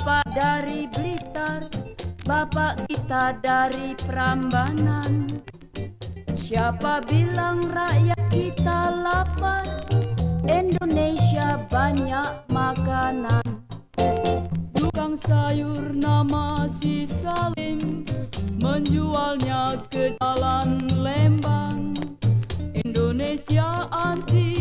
Bapak dari Blitar Bapak kita dari Prambanan. Siapa bilang rakyat kita lapar? Indonesia banyak makanan. Tukang sayur nama si Salim Menjualnya ke jalan Lembang. Indonesia anti